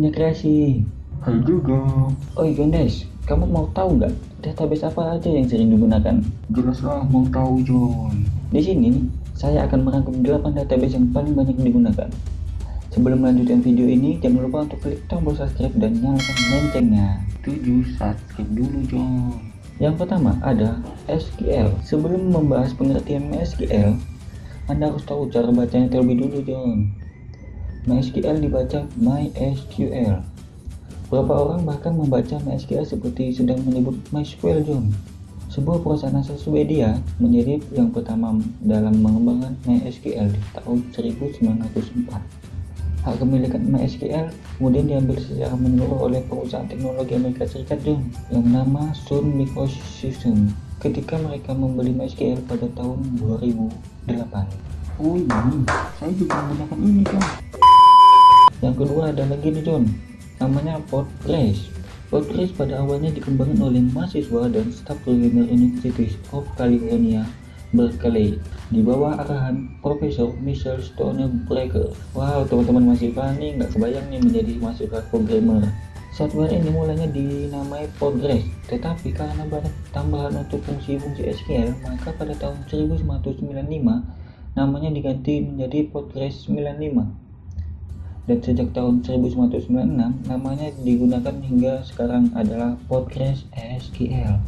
punya kreasi. Hai juga. Oi Gondes, kamu mau tahu nggak database apa aja yang sering digunakan? Jelaslah mau tahu John. Di sini, saya akan merangkum 8 database yang paling banyak digunakan. Sebelum melanjutkan video ini, jangan lupa untuk klik tombol subscribe dan nyalakan loncengnya. Tujuh subscribe dulu John. Yang pertama ada SQL. Sebelum membahas pengertian MySQL, Anda harus tahu cara bacanya terlebih dulu, John. MySQL dibaca MySQL. Beberapa orang bahkan membaca MySQL seperti sedang menyebut MySQL, John. Sebuah perusahaan asal Swedia menjadi yang pertama dalam mengembangkan MySQL di tahun 1904. Hak kepemilikan MySQL kemudian diambil secara menyeluruh oleh perusahaan teknologi Amerika Serikat John yang bernama Sun Microsystems ketika mereka membeli MySQL pada tahun 2008. Oh ini, saya juga menggunakan ini John. Yang kedua ada lagi nih John, namanya Postgres. Postgres pada awalnya dikembangkan oleh mahasiswa dan staf programmer University of California Berkeley di bawah arahan Profesor Michel Stonebraker. Wow, teman-teman masih nih nggak kebayang nih menjadi mahasiswa programmer. Software ini mulanya dinamai Postgres, tetapi karena banyak tambahan untuk fungsi-fungsi SQL, maka pada tahun 1995 namanya diganti menjadi Postgres 95. Dan sejak tahun 1996 namanya digunakan hingga sekarang adalah Postgres SQL.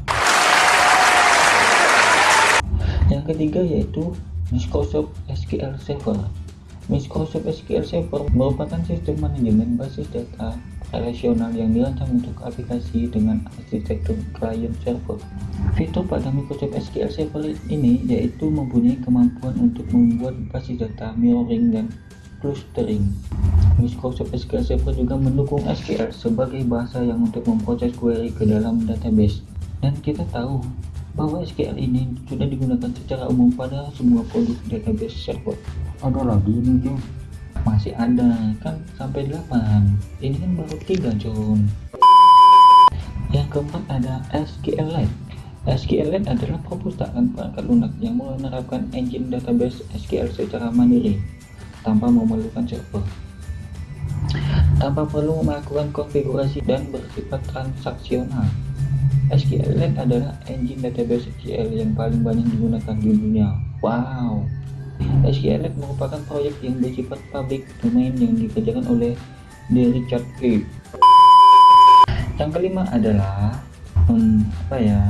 Yang ketiga yaitu Microsoft SQL Server. Microsoft SQL Server merupakan sistem manajemen basis data relasional yang dirancang untuk aplikasi dengan arsitektur client server. Fitur pada Microsoft SQL Server ini yaitu mempunyai kemampuan untuk membuat basis data mirroring dan clustering. Microsoft SQL Server juga mendukung SQL sebagai bahasa yang untuk memproses query ke dalam database. Dan kita tahu bahwa SQL ini sudah digunakan secara umum pada semua produk database server. Ada lagi ini John. Masih ada, kan sampai 8. Ini kan baru 3, John. Yang keempat ada SQLite. SQLite adalah perpustakaan perangkat lunak yang menerapkan engine database SQL secara mandiri tanpa memerlukan server tanpa perlu melakukan konfigurasi dan bersifat transaksional SQLite adalah engine database SQL yang paling banyak digunakan di dunia. Wow. SQLite merupakan proyek yang bersifat public domain yang dikerjakan oleh D. Richard E. Yang kelima adalah hmm, apa ya?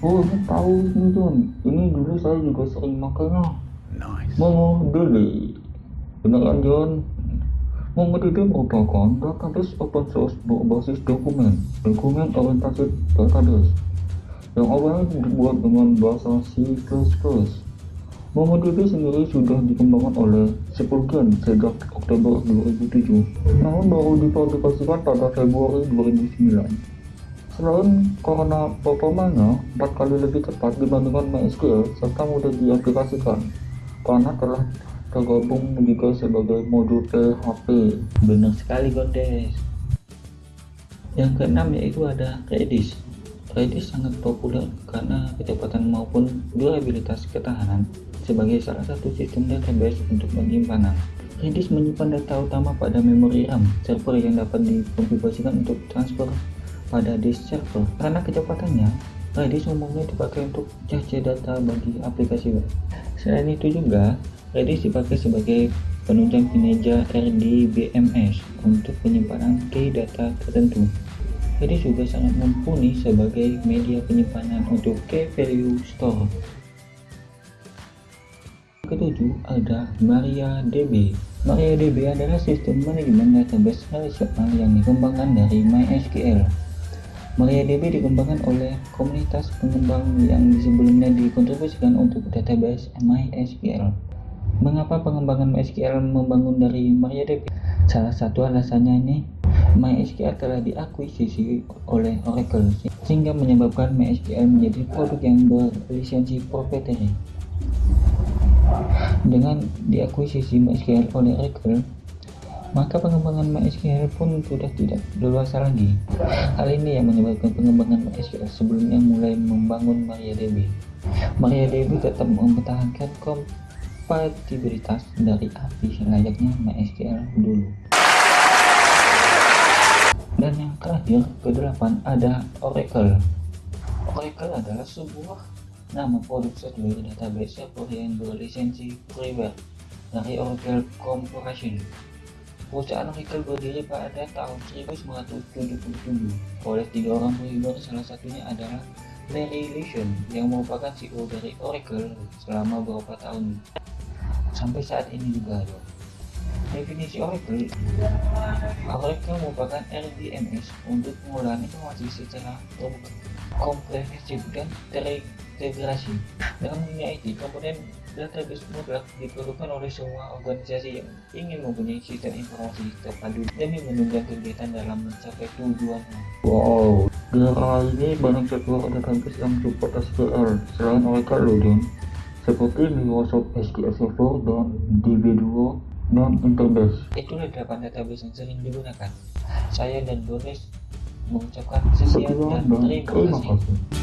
Oh ini tahu John. Ini dulu saya juga sering makanya. Nice. MongoDB. Beneran John. MongoDB merupakan database open source berbasis dokumen, dokumen orientasi database yang awalnya dibuat dengan bahasa C++. MongoDB sendiri sudah dikembangkan oleh Sepulveda sejak Oktober 2007, namun baru dipublikasikan pada Februari 2009. Selain karena performanya 4 kali lebih cepat dibandingkan MySQL serta mudah diaplikasikan, karena telah tergabung juga sebagai modul PHP. Benar sekali Gondes. Yang keenam yaitu ada Redis. Redis sangat populer karena kecepatan maupun durabilitas ketahanan sebagai salah satu sistem database untuk penyimpanan. Redis menyimpan data utama pada memori RAM server yang dapat dikonfigurasikan untuk transfer pada disk server. Karena kecepatannya, Redis umumnya dipakai untuk cache data bagi aplikasi web. Selain itu juga, Redis dipakai sebagai penunjang kinerja RDBMS untuk penyimpanan key data tertentu. Redis juga sangat mumpuni sebagai media penyimpanan untuk key value store. Ketujuh ada MariaDB. MariaDB adalah sistem manajemen database relasional yang dikembangkan dari MySQL. MariaDB dikembangkan oleh komunitas pengembang yang sebelumnya dikontribusikan untuk database MySQL. Mengapa pengembangan MySQL membangun dari MariaDB? Salah satu alasannya ini MySQL telah diakuisisi oleh Oracle sehingga menyebabkan MySQL menjadi produk yang berlisensi proprietary. Dengan diakuisisi MySQL oleh Oracle, maka pengembangan MySQL pun sudah tidak leluasa lagi. Hal ini yang menyebabkan pengembangan MySQL sebelumnya mulai membangun MariaDB. MariaDB tetap mempertahankan kompatibilitas dari API layaknya MySQL dulu. Dan yang terakhir, kedelapan ada Oracle. Oracle adalah sebuah nama produk software database server yang berlisensi freeware dari Oracle Corporation. Perusahaan Oracle berdiri pada tahun 1977 oleh tiga orang pemimpin salah satunya adalah Larry Ellison yang merupakan CEO dari Oracle selama beberapa tahun sampai saat ini juga ada. Definisi Oracle Oracle merupakan RDMS untuk pengolahan informasi secara komprehensif dan terintegrasi. Dalam dunia IT, komponen database mutlak diperlukan oleh semua organisasi yang ingin mempunyai sistem informasi terpadu demi menunjang kegiatan dalam mencapai tujuannya. Wow, di era ini banyak software database yang support SQL selain Oracle loh. Seperti Microsoft SQL Server dan DB2 dan Interbase. Itulah delapan database yang sering digunakan. Saya dan Boris mengucapkan sekian dan terima kasih.